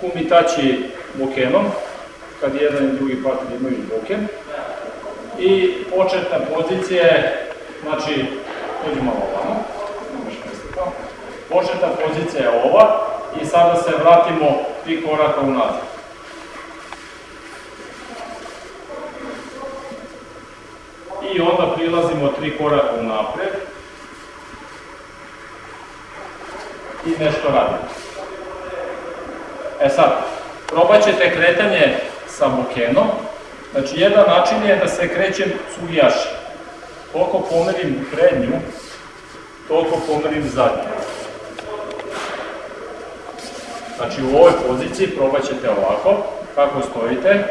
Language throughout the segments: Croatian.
kumitači bokenom, kad jedan i drugi partner imaju boken. I početna pozicija je, znači, dođi malo ovamo, početna pozicija je ova i sada se vratimo tri koraka unazad. I onda prilazimo tri koraka unaprijed i nešto radimo. E sad, probat ćete kretanje sa bukenom. Znači, jedan način je da se krećem sugijaši. Koliko pomerim prednju, toliko pomerim zadnju. Znači, u ovoj poziciji probat ćete ovako, kako stojite,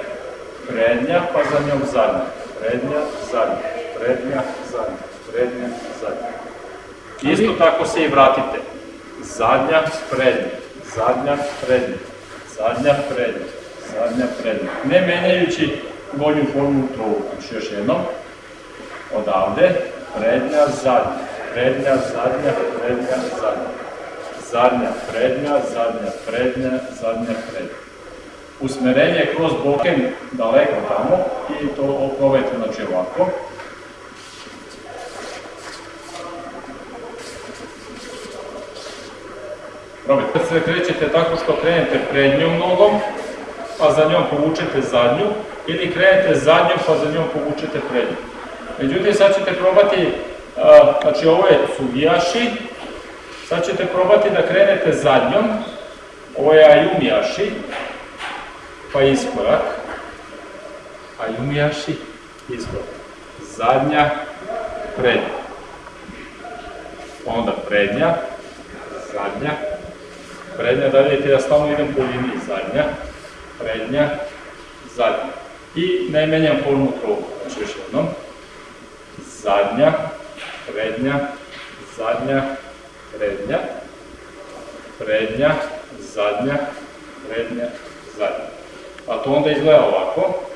prednja, pa za njom zadnja, prednja, zadnja, prednja, zadnja, prednja, zadnja. Isto tako se i vratite. Zadnja, prednja, zadnja, prednja, zadnja, prednja, zadnja, prednja. Ne menjajući gornju formu trovu. Znači još jednom. Odavde, prednja, zadnja, prednja, zadnja, prednja, zadnja. Zadnja, prednja, zadnja, prednja, zadnja, prednja. Usmerenje kroz boken daleko tamo i to opravajte znači ovako. Probajte. Se krećete tako što krenete prednjom nogom, pa za njom povučete zadnju, ili krenete zadnjom pa za njom povučete prednju. Međutim, sad ćete probati, znači ovo je sugijaši, sad ćete probati da krenete zadnjom, ovo je ajumijaši, pa iskorak, ajumijaši, iskorak, zadnja, prednja, onda prednja, zadnja, prednja, da vidite ja stalno idem po liniji zadnja, prednja, zadnja. I ne menjam formu kruga, znači još jednom. Zadnja, prednja, zadnja, prednja, prednja, zadnja, prednja, zadnja. A to onda izgleda ovako.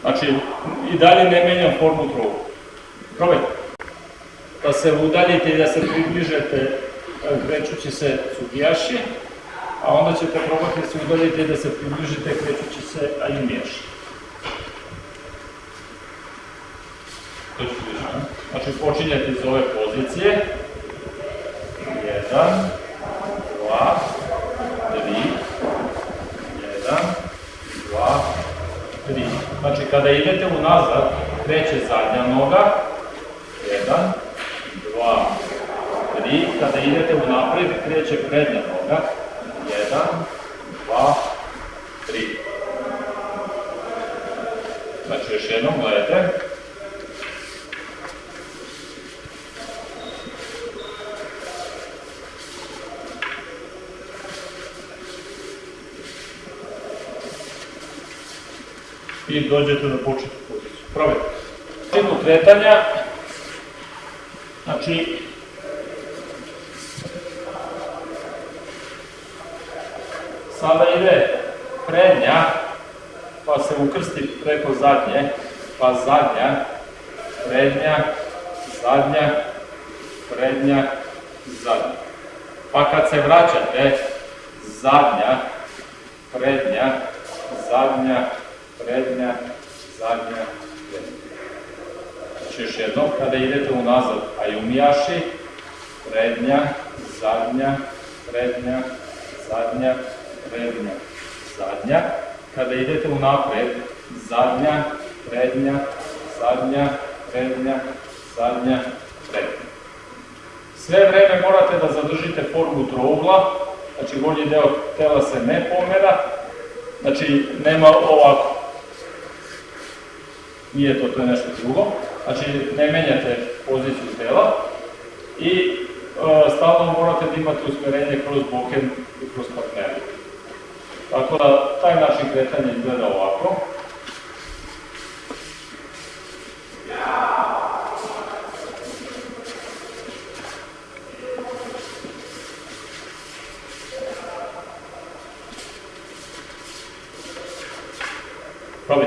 Znači, i dalje ne menjam formu truga. Probajte. Da se udaljite i da se približete krećući se sugijaši, a onda ćete probati da se udaljite i da se približite krećući se ajumijaši. Znači počinjete iz ove pozicije. Jedan, 3. Znači kada idete unazad, kreće zadnja noga, 1, 2, 3. Kada idete unaprijed, kreće prednja noga, 1, 2, 3. Znači još jednom gledajte. I dođete na početnu poziciju. Probajte. Cijenu kretanja, znači, sada ide prednja, pa se ukrsti preko zadnje, pa zadnja, prednja, zadnja, prednja, zadnja. Pa kad se vraćate, zadnja, prednja, zadnja, prednja, zadnja, prednja. Znači još jednom, kada idete unazad, ajumijaši, prednja, zadnja, prednja, zadnja, prednja, zadnja. Kada idete unapred, zadnja, prednja, zadnja, prednja, zadnja, prednja. Sve vreme morate da zadržite formu trougla, znači gornji deo tela se ne pomera, znači nema ovako nije to, to je nešto drugo. Znači, ne menjate poziciju tela i e, stalno morate da imate usmjerenje kroz boken i kroz partnera. Tako da, taj način kretanje izgleda ovako. Probably.